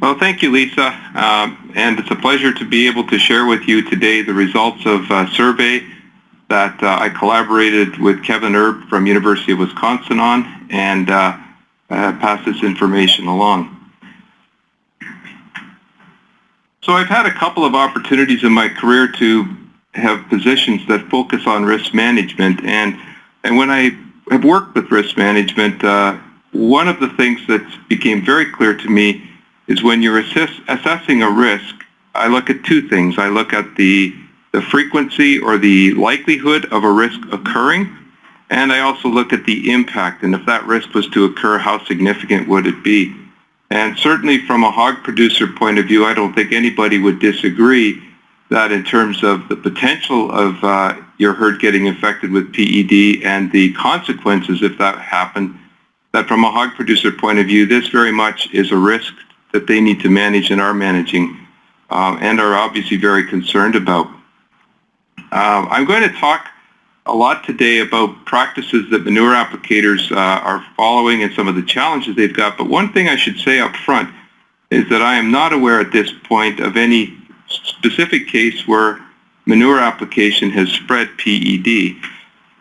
Well, thank you, Lisa. Um, and it's a pleasure to be able to share with you today the results of a survey that uh, I collaborated with Kevin Erb from University of Wisconsin on and uh, uh, pass this information along. So I've had a couple of opportunities in my career to have positions that focus on risk management and and when I have worked with risk management, uh, one of the things that became very clear to me is when you're assess assessing a risk, I look at two things. I look at the, the frequency or the likelihood of a risk occurring, and I also look at the impact, and if that risk was to occur, how significant would it be? And certainly from a hog producer point of view, I don't think anybody would disagree that in terms of the potential of uh, your herd getting infected with PED and the consequences if that happened, that from a hog producer point of view, this very much is a risk that they need to manage and are managing uh, and are obviously very concerned about. Uh, I'm going to talk a lot today about practices that manure applicators uh, are following and some of the challenges they've got, but one thing I should say up front is that I am not aware at this point of any specific case where manure application has spread PED.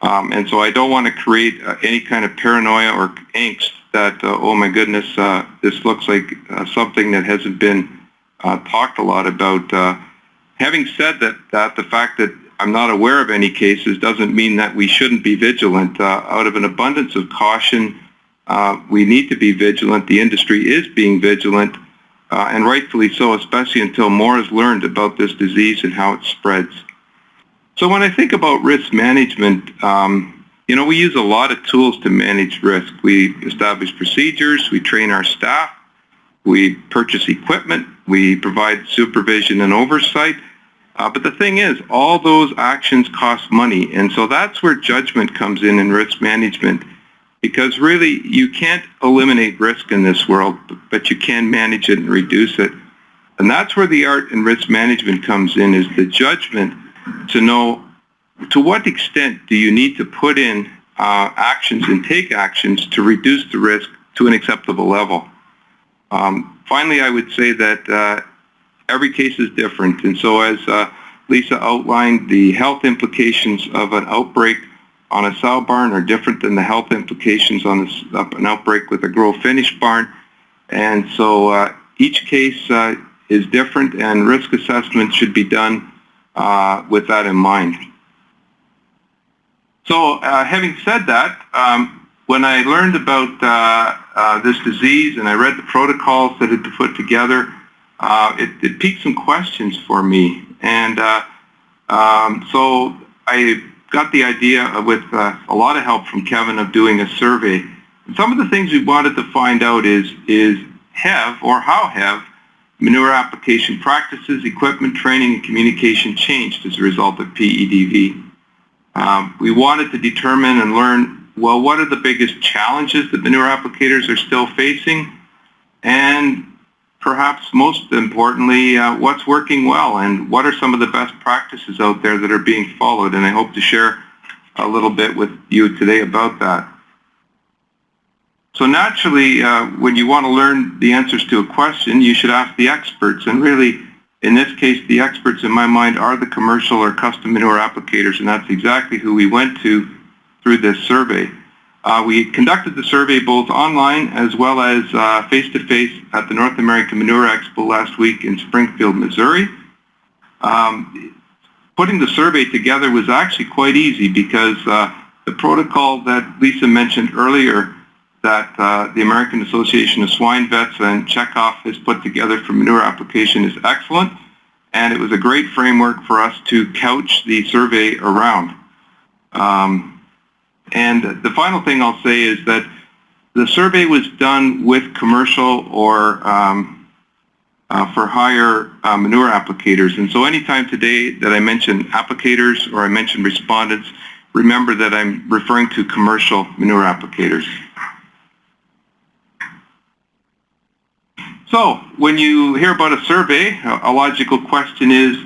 Um, and so I don't want to create uh, any kind of paranoia or angst that, uh, oh my goodness, uh, this looks like uh, something that hasn't been uh, talked a lot about. Uh, having said that, that, the fact that I'm not aware of any cases doesn't mean that we shouldn't be vigilant. out of an abundance of caution, we need to be vigilant. The industry is being vigilant, and rightfully so, especially until more is learned about this disease and how it spreads. So when I think about risk management, um, you know, we use a lot of tools to manage risk. We establish procedures, we train our staff, we purchase equipment, we provide supervision and oversight. Uh, but the thing is, all those actions cost money. And so that's where judgment comes in in risk management. Because really, you can't eliminate risk in this world, but you can manage it and reduce it. And that's where the art in risk management comes in, is the judgment to know to what extent do you need to put in uh, actions and take actions to reduce the risk to an acceptable level? Um, finally, I would say that uh, every case is different. And so as uh, Lisa outlined, the health implications of an outbreak on a sow barn are different than the health implications on an outbreak with a grow-finish barn. And so uh, each case uh, is different and risk assessment should be done uh, with that in mind. So uh, having said that, um, when I learned about uh, uh, this disease and I read the protocols that had been put together, uh, it, it, piqued some questions for me. And uh, um, so I got the idea with uh, a lot of help from Kevin of doing a survey. And some of the things we wanted to find out is, is have or how have manure application practices, equipment training, and communication changed as a result of PEDV. Um, we wanted to determine and learn, well, what are the biggest challenges that manure applicators are still facing? And perhaps most importantly, uh, what's working well and what are some of the best practices out there that are being followed? And I hope to share a little bit with you today about that. So naturally, uh, when you want to learn the answers to a question, you should ask the experts. And really, in this case, the experts in my mind are the commercial or custom manure applicators, and that's exactly who we went to through this survey. Uh, we conducted the survey both online as well as uh, face-to-face -face at the North American Manure Expo last week in Springfield, Missouri. Um, putting the survey together was actually quite easy because uh, the protocol that Lisa mentioned earlier that uh, the American Association of Swine Vets and Checkoff has put together for manure application is excellent, and it was a great framework for us to couch the survey around. Um, and the final thing I'll say is that the survey was done with commercial or um, uh, for hire uh, manure applicators. And so anytime today that I mention applicators or I mention respondents, remember that I'm referring to commercial manure applicators. So when you hear about a survey, a logical question is,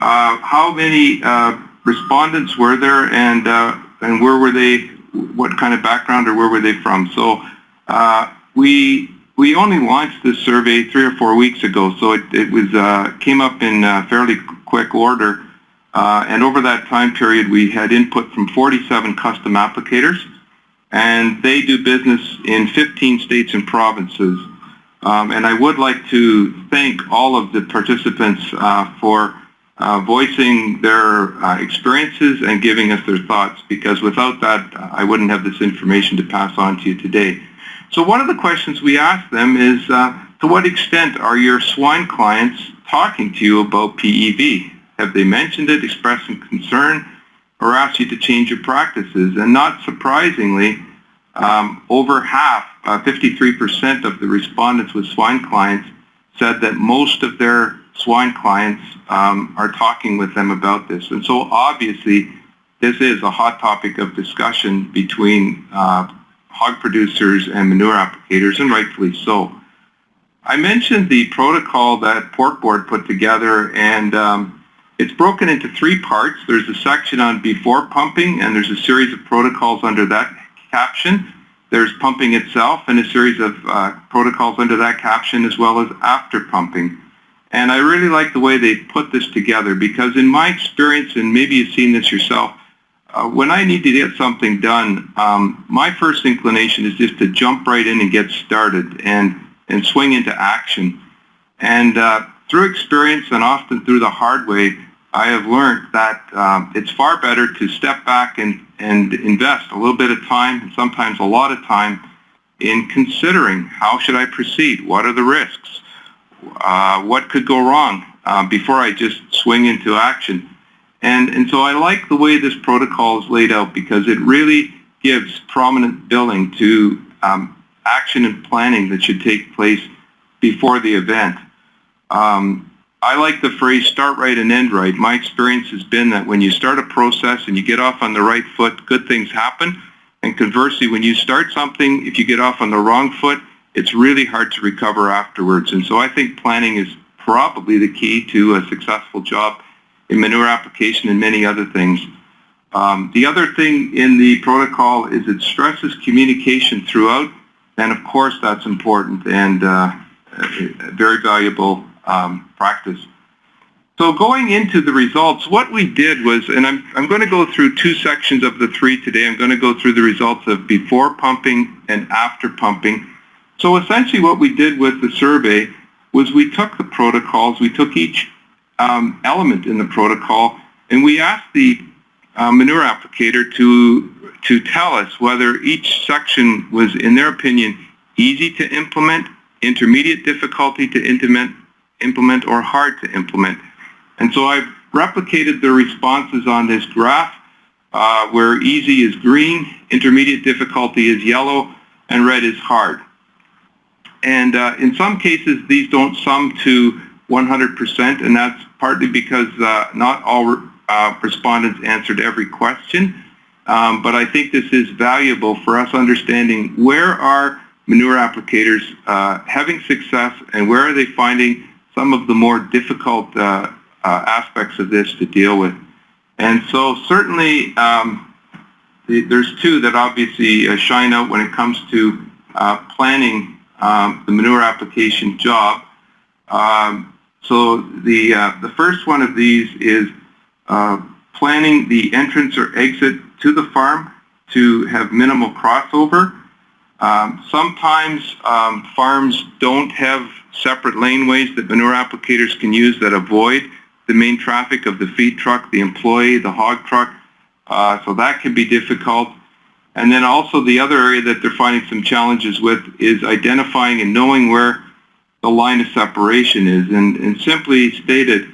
uh, how many uh, respondents were there and, uh, and where were they, what kind of background or where were they from? So uh, we we only launched this survey three or four weeks ago, so it, it was uh, came up in uh, fairly quick order. And over that time period, we had input from 47 custom applicators, and they do business in 15 states and provinces. Um, and I would like to thank all of the participants uh, for uh, voicing their uh, experiences and giving us their thoughts, because without that, I wouldn't have this information to pass on to you today. So one of the questions we asked them is, uh, to what extent are your swine clients talking to you about PEDV? Have they mentioned it, expressed some concern, or asked you to change your practices? And not surprisingly, um, over half, 53% uh, of the respondents with swine clients said that most of their swine clients um, are talking with them about this. And so obviously, this is a hot topic of discussion between uh, hog producers and manure applicators, and rightfully so. I mentioned the protocol that Pork Board put together, and um, it's broken into three parts. There's a section on before pumping, and there's a series of protocols under that caption. There's pumping itself and a series of uh, protocols under that caption as well as after pumping. And I really like the way they put this together because in my experience, and maybe you've seen this yourself, uh, when I need to get something done, um, my first inclination is just to jump right in and get started and, and swing into action. And uh, through experience and often through the hard way, I have learned that um, it's far better to step back and, and invest a little bit of time, and sometimes a lot of time, in considering how should I proceed? What are the risks? Uh, what could go wrong uh, before I just swing into action? And, and so I like the way this protocol is laid out because it really gives prominent billing to um, action and planning that should take place before the event. Um, I like the phrase start right and end right. My experience has been that when you start a process and you get off on the right foot, good things happen. And conversely, when you start something, if you get off on the wrong foot, it's really hard to recover afterwards. And so I think planning is probably the key to a successful job in manure application and many other things. Um, the other thing in the protocol is it stresses communication throughout, and of course that's important and uh, very valuable um, practice. So going into the results, what we did was, and I'm, I'm going to go through two sections of the three today. I'm going to go through the results of before pumping and after pumping. So essentially what we did with the survey was we took the protocols, we took each um, element in the protocol, and we asked the uh, manure applicator to, to tell us whether each section was, in their opinion, easy to implement, intermediate difficulty to implement, implement or hard to implement. And so I've replicated the responses on this graph uh, where easy is green, intermediate difficulty is yellow, and red is hard. And uh, in some cases, these don't sum to 100%, and that's partly because uh, not all uh, respondents answered every question. Um, but I think this is valuable for us understanding where are manure applicators uh, having success and where are they finding some of the more difficult uh, uh, aspects of this to deal with. And so certainly um, the, there's two that obviously uh, shine out when it comes to planning um, the manure application job. Um, so the, uh, the first one of these is uh, planning the entrance or exit to the farm to have minimal crossover. Um, sometimes um, farms don't have separate laneways that manure applicators can use that avoid the main traffic of the feed truck, the employee, the hog truck. Uh, so that can be difficult. And then also the other area that they're finding some challenges with is identifying and knowing where the line of separation is. And, and simply stated,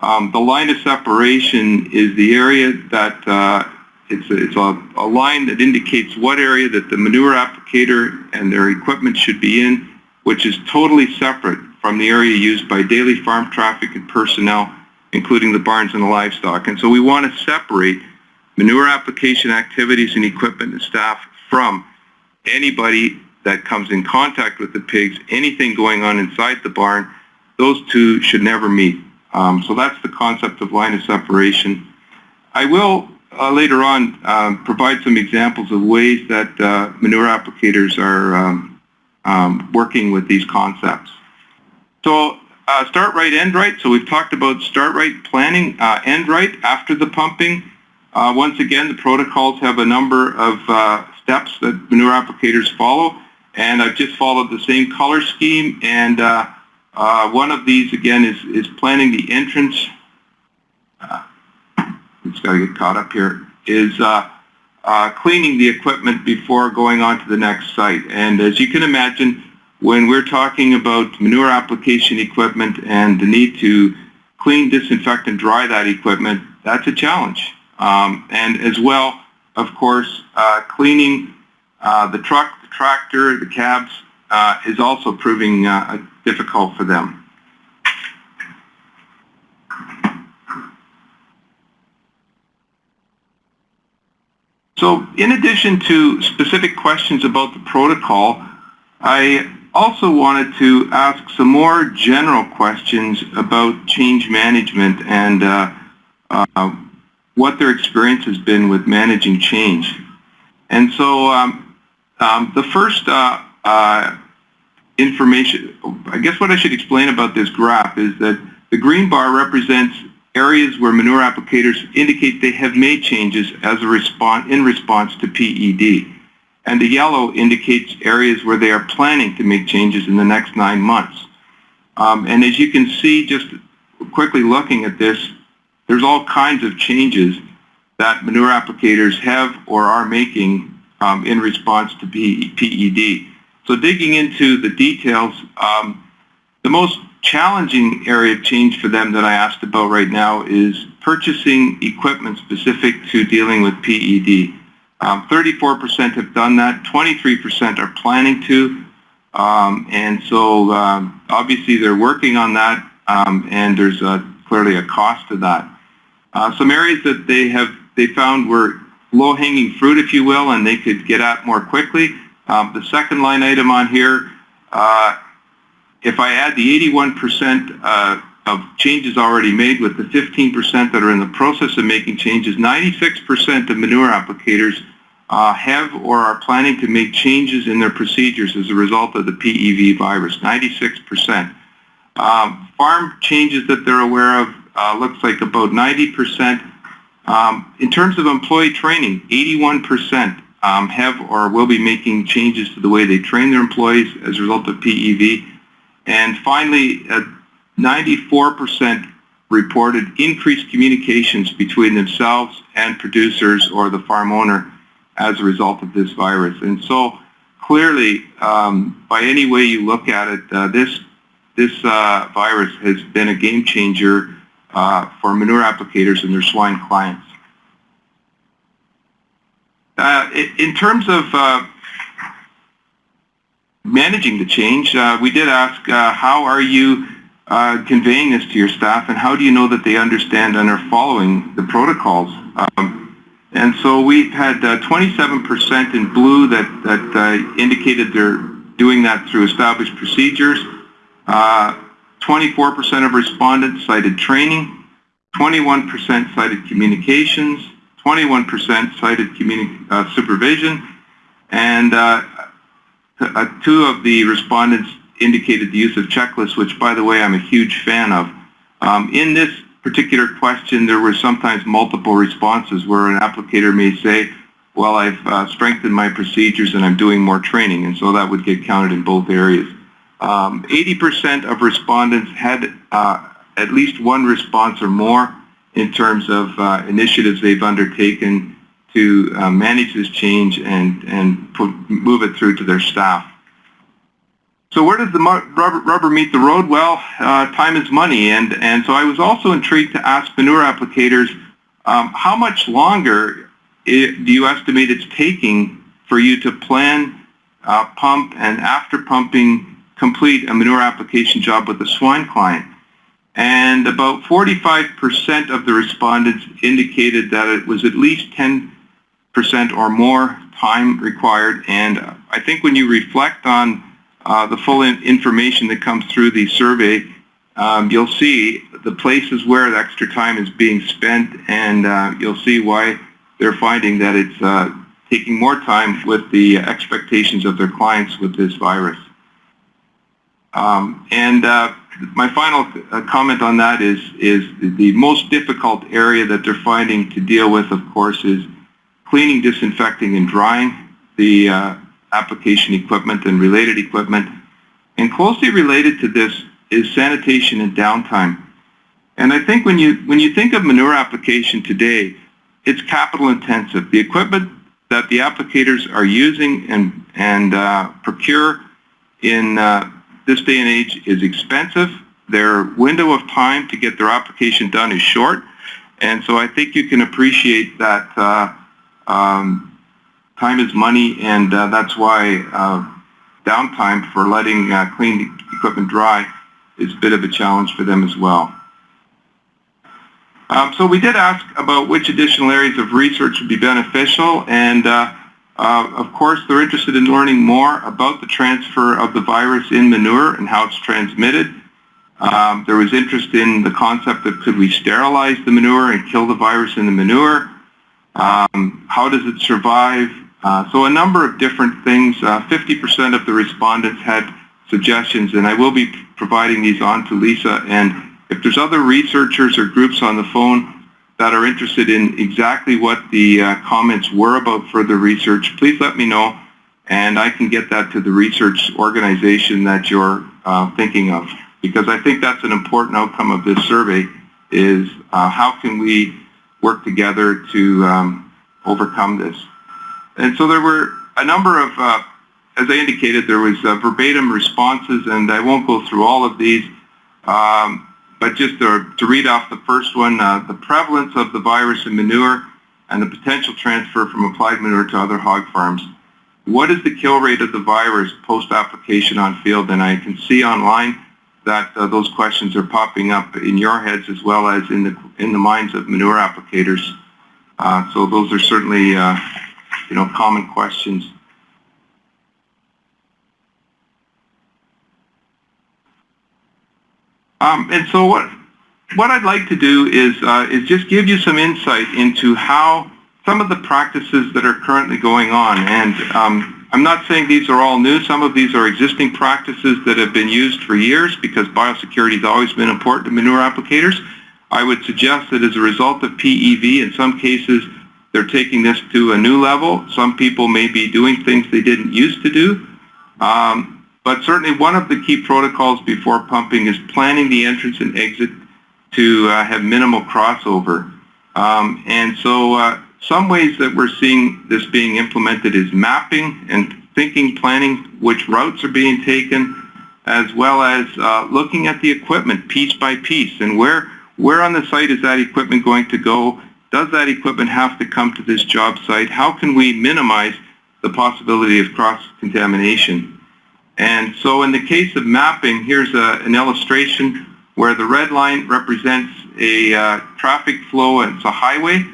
um, the line of separation is the area that uh, it's, a, it's a, a, line that indicates what area that the manure applicator and their equipment should be in, which is totally separate from the area used by daily farm traffic and personnel, including the barns and the livestock. And so we want to separate manure application activities and equipment and staff from anybody that comes in contact with the pigs, anything going on inside the barn, those two should never meet. Um, so that's the concept of line of separation. I will uh, later on um, provide some examples of ways that uh, manure applicators are um, um, working with these concepts. So uh, start right, end right. So we've talked about start right planning, uh, end right after the pumping. Uh, once again, the protocols have a number of uh, steps that manure applicators follow, and I've just followed the same color scheme. And one of these again is is planning the entrance. Uh, it's got to get caught up here. Is cleaning the equipment before going on to the next site. And as you can imagine, when we're talking about manure application equipment and the need to clean, disinfect, and dry that equipment, that's a challenge. Um, and as well, of course, uh, cleaning uh, the truck, the tractor, the cabs uh, is also proving uh, difficult for them. So in addition to specific questions about the protocol, I also wanted to ask some more general questions about change management and uh, uh, what their experience has been with managing change. And so um, um, the first uh, uh information, I guess what I should explain about this graph is that the green bar represents areas where manure applicators indicate they have made changes as a response in response to PED and the yellow indicates areas where they are planning to make changes in the next nine months. Um, and as you can see, just quickly looking at this, there's all kinds of changes that manure applicators have or are making um, in response to PED. So digging into the details, um, the most challenging area of change for them that I asked about right now is purchasing equipment specific to dealing with PED. 34% um, have done that. 23% are planning to. Um, and so um, obviously they're working on that um, and there's a, clearly a cost to that. Uh, some areas that they have they found were low-hanging fruit, if you will, and they could get at more quickly. Um, the second line item on here, uh, if I add the 81% uh, of changes already made with the 15% that are in the process of making changes, 96% of manure applicators uh, have or are planning to make changes in their procedures as a result of the PEDV virus, 96%. Um, farm changes that they're aware of uh, looks like about 90%. Um, in terms of employee training, 81% um, have or will be making changes to the way they train their employees as a result of PEDV. And finally, 94% uh, reported increased communications between themselves and producers or the farm owner as a result of this virus. And so clearly, um, by any way you look at it, uh, this, this uh, virus has been a game changer uh, for manure applicators and their swine clients. Uh, in terms of uh, managing the change, uh, we did ask how are you conveying this to your staff and how do you know that they understand and are following the protocols? Um, and so we've had 27% uh, in blue that, that uh, indicated they're doing that through established procedures. 24% uh, of respondents cited training. 21% cited communications. 21% cited communi supervision. And two of the respondents indicated the use of checklists, which, by the way, I'm a huge fan of. Um, in this particular question, there were sometimes multiple responses where an applicator may say, well, I've uh, strengthened my procedures and I'm doing more training, and so that would get counted in both areas. 80% um, of respondents had uh, at least one response or more in terms of uh, initiatives they've undertaken to uh, manage this change and, and put, move it through to their staff. So where does the rubber, rubber meet the road? Well, uh, time is money, and, and so I was also intrigued to ask manure applicators, um, how much longer it, do you estimate it's taking for you to plan, uh, pump, and after pumping, complete a manure application job with a swine client? And about 45% of the respondents indicated that it was at least 10% or more time required, and I think when you reflect on uh, the full in information that comes through the survey, um, you'll see the places where the extra time is being spent and uh, you'll see why they're finding that it's uh, taking more time with the expectations of their clients with this virus. Um, and uh, my final uh, comment on that is, is the most difficult area that they're finding to deal with, of course, is cleaning, disinfecting, and drying the uh, application equipment and related equipment. And closely related to this is sanitation and downtime. And I think when you, when you think of manure application today, it's capital intensive. The equipment that the applicators are using and, and uh, procure in uh, this day and age is expensive. Their window of time to get their application done is short. And so I think you can appreciate that uh, um, time is money and uh, that's why uh, downtime for letting uh, clean equipment dry is a bit of a challenge for them as well. Um, so we did ask about which additional areas of research would be beneficial, and uh, uh, of course they're interested in learning more about the transfer of the virus in manure and how it's transmitted. Um, there was interest in the concept of could we sterilize the manure and kill the virus in the manure? Um, how does it survive? Uh, so a number of different things. 50% uh, of the respondents had suggestions, and I will be providing these on to Lisa and if there's other researchers or groups on the phone that are interested in exactly what the uh, comments were about further research, please let me know and I can get that to the research organization that you're uh, thinking of. Because I think that's an important outcome of this survey is uh, how can we work together to um, overcome this. And so there were a number of, uh, as I indicated, there was uh, verbatim responses and I won't go through all of these. Um, but just to, to read off the first one, uh, the prevalence of the virus in manure and the potential transfer from applied manure to other hog farms. What is the kill rate of the virus post-application on field? And I can see online that uh, those questions are popping up in your heads as well as in the, in the minds of manure applicators. Uh, so those are certainly, uh, you know, common questions. Um, and so what what I'd like to do is uh, is just give you some insight into how some of the practices that are currently going on. And um, I'm not saying these are all new. Some of these are existing practices that have been used for years because biosecurity has always been important to manure applicators. I would suggest that as a result of PEDV, in some cases, they're taking this to a new level. Some people may be doing things they didn't used to do. Um, but certainly one of the key protocols before pumping is planning the entrance and exit to uh, have minimal crossover. Um, and so uh, some ways that we're seeing this being implemented is mapping and thinking, planning which routes are being taken, as well as uh, looking at the equipment piece by piece and where, where on the site is that equipment going to go? Does that equipment have to come to this job site? How can we minimize the possibility of cross-contamination? And so in the case of mapping, here's a, an illustration where the red line represents a uh, traffic flow and it's a highway.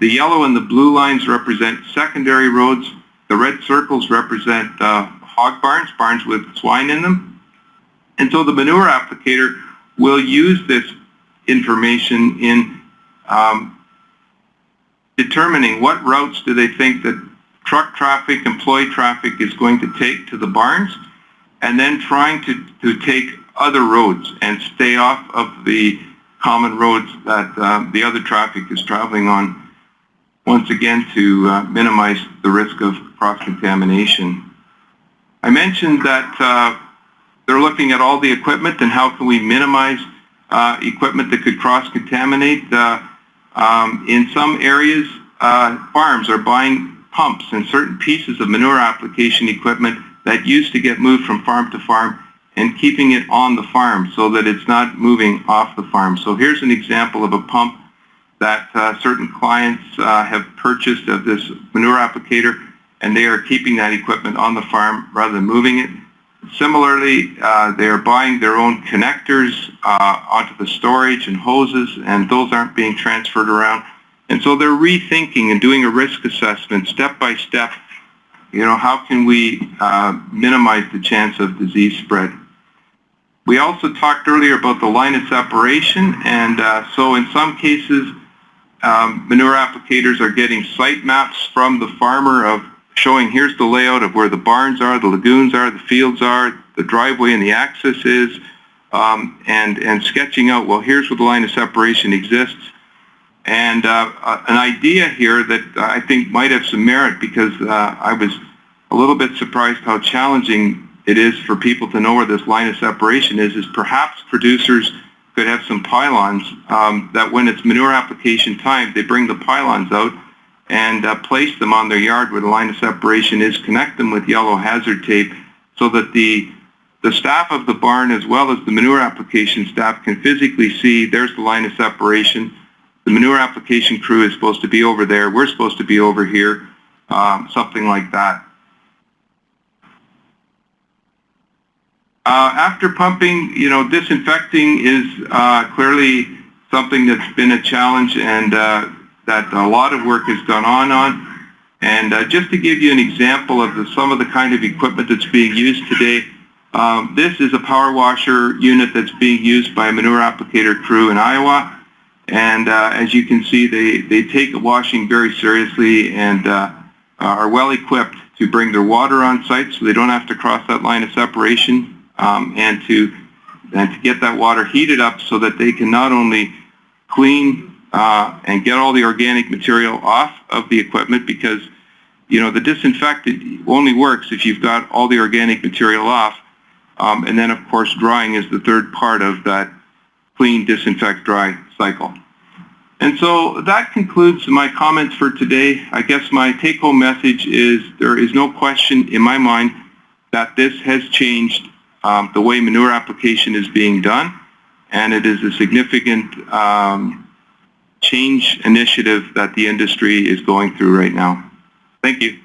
The yellow and the blue lines represent secondary roads. The red circles represent uh, hog barns, barns with swine in them. And so the manure applicator will use this information in um, determining what routes do they think that truck traffic, employee traffic is going to take to the barns and then trying to, to take other roads and stay off of the common roads that uh, the other traffic is traveling on, once again to uh, minimize the risk of cross-contamination. I mentioned that uh, they're looking at all the equipment and how can we minimize uh, equipment that could cross-contaminate. Uh, um, in some areas, uh, farms are buying pumps and certain pieces of manure application equipment that used to get moved from farm to farm and keeping it on the farm so that it's not moving off the farm. So here's an example of a pump that uh, certain clients uh, have purchased of this manure applicator and they are keeping that equipment on the farm rather than moving it. Similarly, uh, they are buying their own connectors uh, onto the storage and hoses and those aren't being transferred around. And so they're rethinking and doing a risk assessment step by step you know, how can we uh, minimize the chance of disease spread? We also talked earlier about the line of separation, and uh, so in some cases, um, manure applicators are getting site maps from the farmer of showing here's the layout of where the barns are, the lagoons are, the fields are, the driveway and the access is, um, and, and sketching out, well, here's where the line of separation exists. And uh, uh, an idea here that I think might have some merit because uh, I was a little bit surprised how challenging it is for people to know where this line of separation is, is perhaps producers could have some pylons um, that when it's manure application time, they bring the pylons out and uh, place them on their yard where the line of separation is, connect them with yellow hazard tape so that the the staff of the barn as well as the manure application staff can physically see there's the line of separation. The manure application crew is supposed to be over there. We're supposed to be over here, um, something like that. After pumping, you know, disinfecting is uh, clearly something that's been a challenge and uh, that a lot of work has gone on on. And uh, just to give you an example of the, some of the kind of equipment that's being used today, um, this is a power washer unit that's being used by a manure applicator crew in Iowa. And uh, as you can see, they, they take washing very seriously and uh, are well equipped to bring their water on site so they don't have to cross that line of separation um, and to and to get that water heated up so that they can not only clean uh, and get all the organic material off of the equipment because you know the disinfectant only works if you've got all the organic material off um, and then of course drying is the third part of that clean disinfect dry cycle. And so that concludes my comments for today. I guess my take-home message is there is no question in my mind that this has changed um, the way manure application is being done, and it is a significant um, change initiative that the industry is going through right now. Thank you.